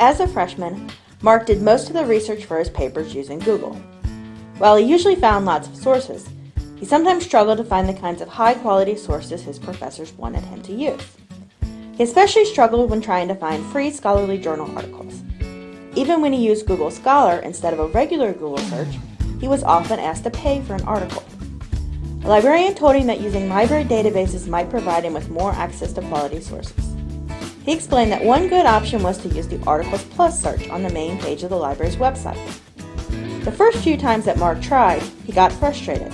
As a freshman, Mark did most of the research for his papers using Google. While he usually found lots of sources, he sometimes struggled to find the kinds of high-quality sources his professors wanted him to use. He especially struggled when trying to find free scholarly journal articles. Even when he used Google Scholar instead of a regular Google search, he was often asked to pay for an article. A librarian told him that using library databases might provide him with more access to quality sources. He explained that one good option was to use the Articles Plus search on the main page of the library's website. The first few times that Mark tried, he got frustrated.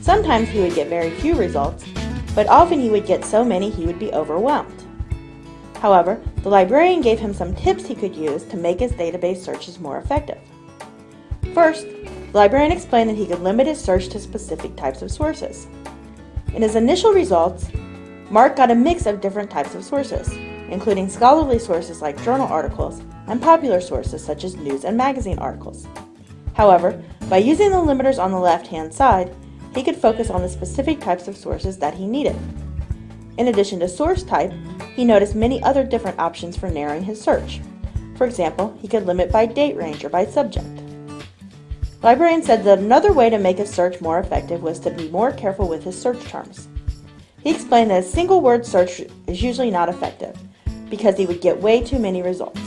Sometimes he would get very few results, but often he would get so many he would be overwhelmed. However, the librarian gave him some tips he could use to make his database searches more effective. First, the librarian explained that he could limit his search to specific types of sources. In his initial results, Mark got a mix of different types of sources including scholarly sources like journal articles and popular sources such as news and magazine articles. However, by using the limiters on the left-hand side, he could focus on the specific types of sources that he needed. In addition to source type, he noticed many other different options for narrowing his search. For example, he could limit by date range or by subject. Librarian said that another way to make his search more effective was to be more careful with his search terms. He explained that a single word search is usually not effective, because he would get way too many results.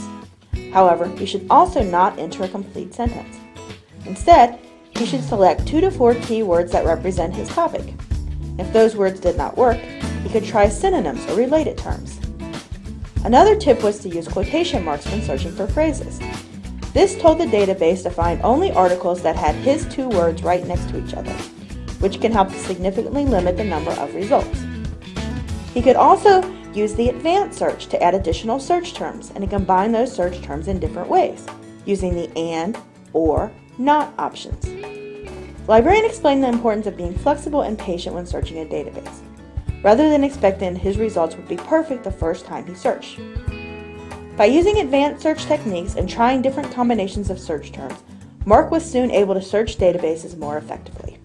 However, he should also not enter a complete sentence. Instead, he should select two to four keywords that represent his topic. If those words did not work, he could try synonyms or related terms. Another tip was to use quotation marks when searching for phrases. This told the database to find only articles that had his two words right next to each other, which can help to significantly limit the number of results. He could also Use the advanced search to add additional search terms and to combine those search terms in different ways, using the AND, OR, NOT options. Librarian explained the importance of being flexible and patient when searching a database, rather than expecting his results would be perfect the first time he searched. By using advanced search techniques and trying different combinations of search terms, Mark was soon able to search databases more effectively.